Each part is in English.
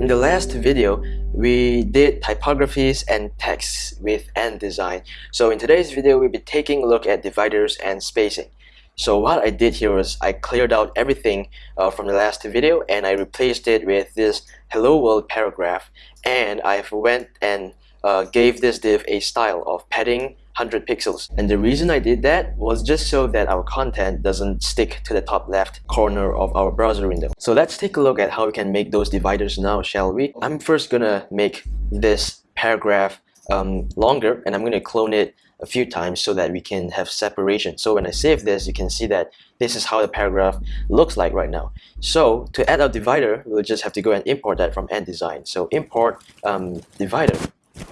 In the last video, we did typographies and texts with Ant Design. So in today's video, we'll be taking a look at dividers and spacing. So what I did here was I cleared out everything uh, from the last video and I replaced it with this hello world paragraph and I went and uh, gave this div a style of padding 100 pixels. And the reason I did that was just so that our content doesn't stick to the top left corner of our browser window. So let's take a look at how we can make those dividers now, shall we? I'm first gonna make this paragraph um, longer and I'm gonna clone it a few times so that we can have separation. So when I save this, you can see that this is how the paragraph looks like right now. So to add our divider, we'll just have to go and import that from Design. So import um, divider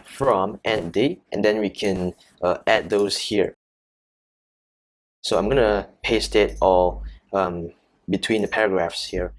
from date and then we can uh, add those here so I'm gonna paste it all um, between the paragraphs here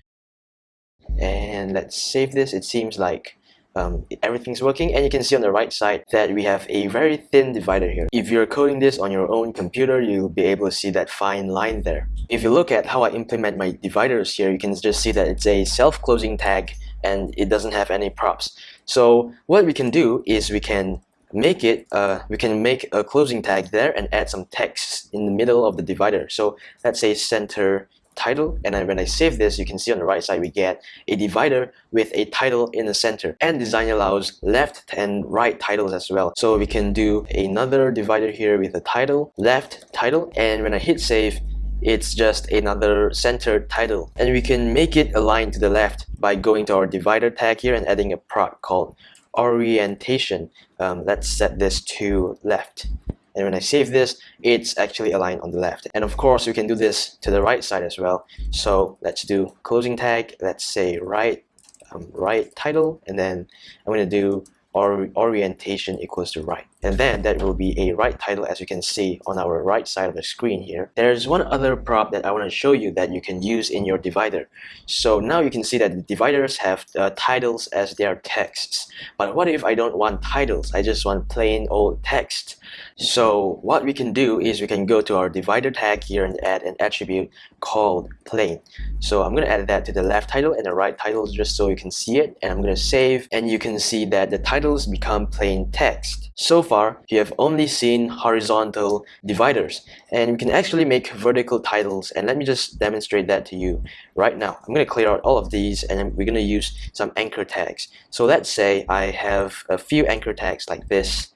and let's save this it seems like um, everything's working and you can see on the right side that we have a very thin divider here. If you're coding this on your own computer, you'll be able to see that fine line there. If you look at how I implement my dividers here, you can just see that it's a self-closing tag and it doesn't have any props. So what we can do is we can make it, uh, we can make a closing tag there and add some text in the middle of the divider. So let's say center title and when I save this you can see on the right side we get a divider with a title in the center. Ant Design allows left and right titles as well. So we can do another divider here with a title left title and when I hit save it's just another centered title. And we can make it align to the left by going to our divider tag here and adding a prop called orientation. Um, let's set this to left. And when I save this it's actually aligned on the left. And of course we can do this to the right side as well. So let's do closing tag. Let's say right um, right title. And then I'm going to do or orientation equals to right and then that will be a right title as you can see on our right side of the screen here. There's one other prop that I want to show you that you can use in your divider. So now you can see that the dividers have uh, titles as their texts. But what if I don't want titles? I just want plain old text. So what we can do is we can go to our divider tag here and add an attribute called plain. So I'm gonna add that to the left title and the right title just so you can see it and I'm gonna save and you can see that the titles become plain text. So far you have only seen horizontal dividers. And we can actually make vertical titles. And let me just demonstrate that to you right now. I'm gonna clear out all of these and we're gonna use some anchor tags. So let's say I have a few anchor tags like this.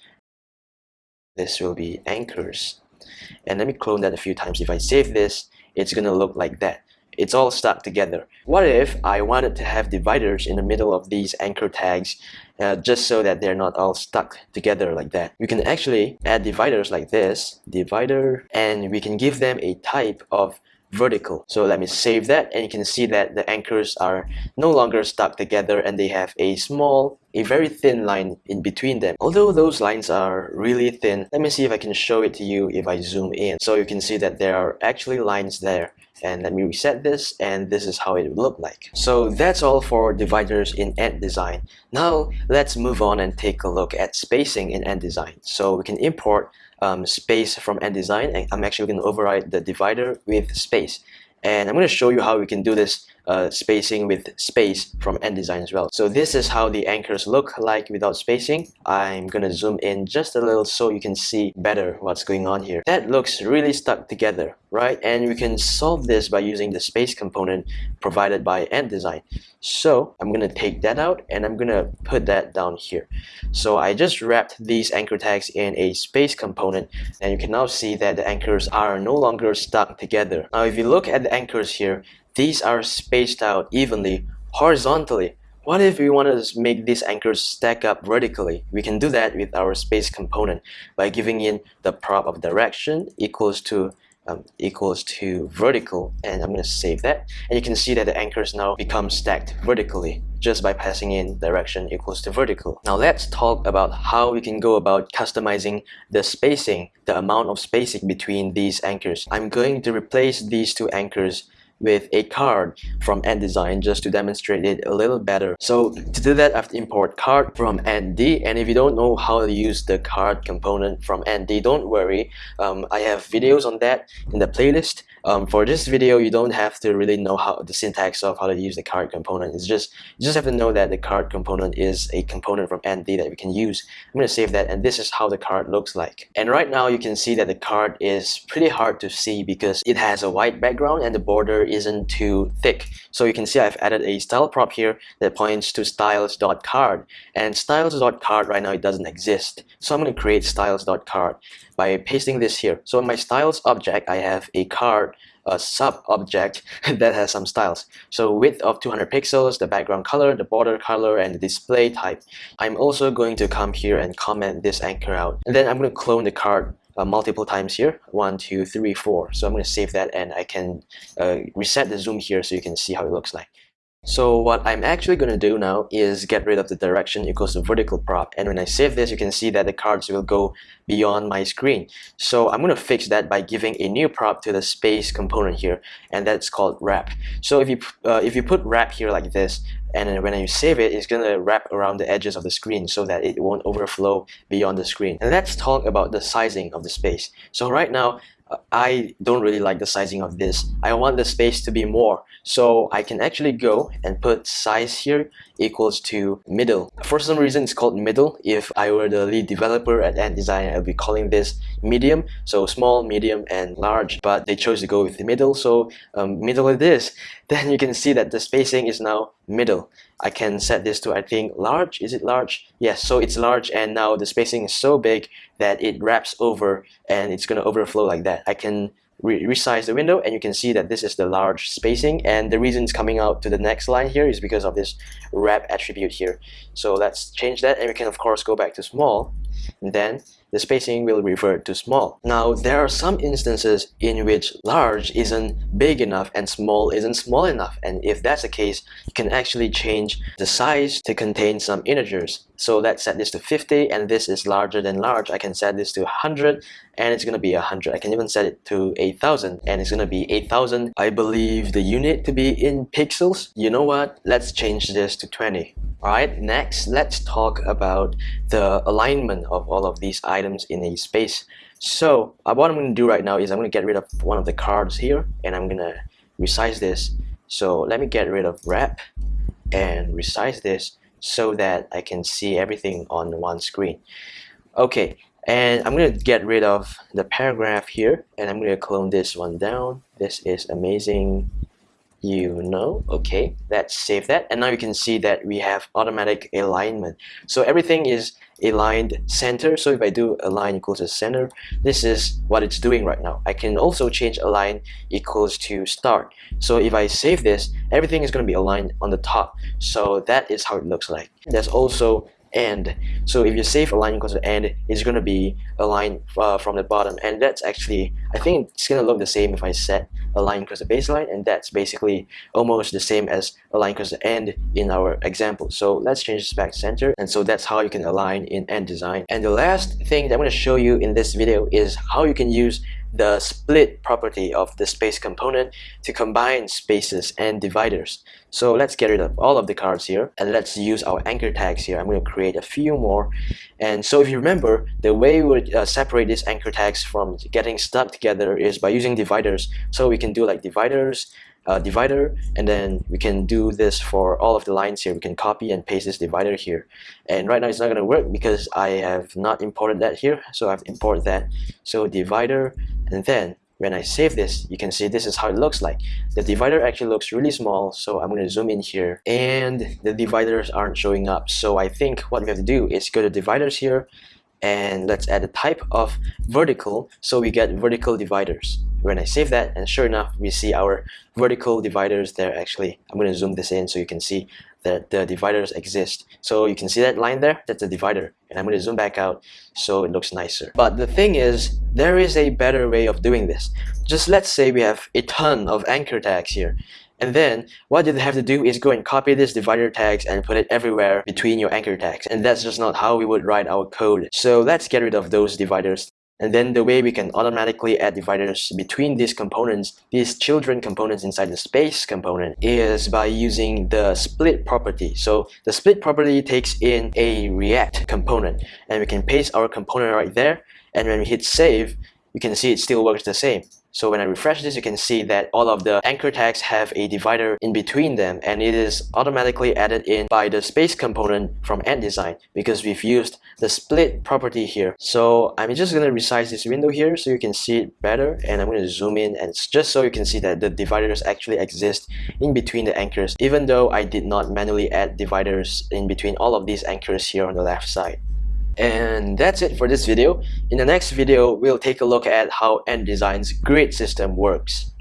This will be anchors. And let me clone that a few times. If I save this it's gonna look like that it's all stuck together what if I wanted to have dividers in the middle of these anchor tags uh, just so that they're not all stuck together like that we can actually add dividers like this divider and we can give them a type of vertical. So let me save that and you can see that the anchors are no longer stuck together and they have a small, a very thin line in between them. Although those lines are really thin, let me see if I can show it to you if I zoom in. So you can see that there are actually lines there and let me reset this and this is how it would look like so that's all for dividers in Design. now let's move on and take a look at spacing in Design. so we can import um, space from Design, and I'm actually going to override the divider with space and I'm going to show you how we can do this uh, spacing with space from Design as well. So this is how the anchors look like without spacing. I'm to zoom in just a little so you can see better what's going on here. That looks really stuck together, right? And we can solve this by using the space component provided by Design. So I'm to take that out and I'm to put that down here. So I just wrapped these anchor tags in a space component and you can now see that the anchors are no longer stuck together. Now if you look at the anchors here, these are spaced out evenly horizontally. What if we want to make these anchors stack up vertically? We can do that with our space component by giving in the prop of direction equals to um, equals to vertical and I'm going to save that and you can see that the anchors now become stacked vertically just by passing in direction equals to vertical. Now let's talk about how we can go about customizing the spacing, the amount of spacing between these anchors. I'm going to replace these two anchors with a card from Ant Design just to demonstrate it a little better. So to do that, I have to import card from antd. And if you don't know how to use the card component from antd, don't worry. Um, I have videos on that in the playlist. Um, for this video, you don't have to really know how the syntax of how to use the card component. It's just you just have to know that the card component is a component from antd that we can use. I'm going to save that, and this is how the card looks like. And right now, you can see that the card is pretty hard to see because it has a white background and the border isn't too thick. So you can see I've added a style prop here that points to styles.card, and styles.card right now it doesn't exist. So I'm going to create styles.card by pasting this here. So in my styles object, I have a card a sub object that has some styles. So width of 200 pixels, the background color, the border color, and the display type. I'm also going to come here and comment this anchor out. And then I'm going to clone the card uh, multiple times here. One, two, three, four. So I'm going to save that and I can uh, reset the zoom here so you can see how it looks like. So what I'm actually going to do now is get rid of the direction equals to vertical prop and when I save this you can see that the cards will go beyond my screen. So I'm going to fix that by giving a new prop to the space component here and that's called wrap. So if you uh, if you put wrap here like this and when you save it, it's gonna wrap around the edges of the screen so that it won't overflow beyond the screen. And let's talk about the sizing of the space. So right now, I don't really like the sizing of this. I want the space to be more. So I can actually go and put size here equals to middle. For some reason, it's called middle. If I were the lead developer at Ant Design, I'd be calling this medium. So small, medium, and large. But they chose to go with the middle. So um, middle it is. Then you can see that the spacing is now middle. I can set this to I think large. Is it large? Yes so it's large and now the spacing is so big that it wraps over and it's gonna overflow like that. I can re resize the window and you can see that this is the large spacing and the reason it's coming out to the next line here is because of this wrap attribute here. So let's change that and we can of course go back to small then the spacing will revert to small. Now, there are some instances in which large isn't big enough and small isn't small enough. And if that's the case, you can actually change the size to contain some integers. So let's set this to 50 and this is larger than large. I can set this to 100 and it's gonna be 100. I can even set it to 8000 and it's gonna be 8000. I believe the unit to be in pixels. You know what? Let's change this to 20. Alright, next let's talk about the alignment of all of these items in a space. So uh, what I'm going to do right now is I'm going to get rid of one of the cards here and I'm going to resize this. So let me get rid of wrap and resize this so that I can see everything on one screen. Okay, and I'm going to get rid of the paragraph here and I'm going to clone this one down. This is amazing you know okay let's save that and now you can see that we have automatic alignment so everything is aligned center. So if I do align equals to center this is what it's doing right now. I can also change align equals to start. So if I save this everything is going to be aligned on the top. So that is how it looks like. There's also end. So if you save a line equals to end, it's going to be aligned uh, from the bottom. And that's actually, I think it's going to look the same if I set a line equals to baseline. And that's basically almost the same as a line equals to end in our example. So let's change this back to center. And so that's how you can align in Ant Design. And the last thing that I'm going to show you in this video is how you can use the split property of the space component to combine spaces and dividers. So let's get rid of all of the cards here and let's use our anchor tags here. I'm going to create a few more. And so if you remember, the way we would uh, separate these anchor tags from getting stuck together is by using dividers. So we can do like dividers, uh, divider and then we can do this for all of the lines here we can copy and paste this divider here and right now it's not going to work because I have not imported that here so I've imported that so divider and then when I save this, you can see this is how it looks like. The divider actually looks really small, so I'm going to zoom in here. And the dividers aren't showing up. So I think what we have to do is go to dividers here, and let's add a type of vertical, so we get vertical dividers. When I save that, and sure enough, we see our vertical dividers there actually. I'm going to zoom this in so you can see that the dividers exist. So you can see that line there, that's a divider. And I'm going to zoom back out so it looks nicer. But the thing is, there is a better way of doing this. Just let's say we have a ton of anchor tags here. And then what you have to do is go and copy this divider tags and put it everywhere between your anchor tags. And that's just not how we would write our code. So let's get rid of those dividers And then the way we can automatically add dividers between these components, these children components inside the space component is by using the split property. So the split property takes in a react component and we can paste our component right there. And when we hit save, you can see it still works the same. So when I refresh this, you can see that all of the anchor tags have a divider in between them and it is automatically added in by the space component from Ant Design because we've used the split property here. So I'm just going to resize this window here so you can see it better and I'm going to zoom in and just so you can see that the dividers actually exist in between the anchors even though I did not manually add dividers in between all of these anchors here on the left side. And that's it for this video. In the next video, we'll take a look at how Ant Design's grid system works.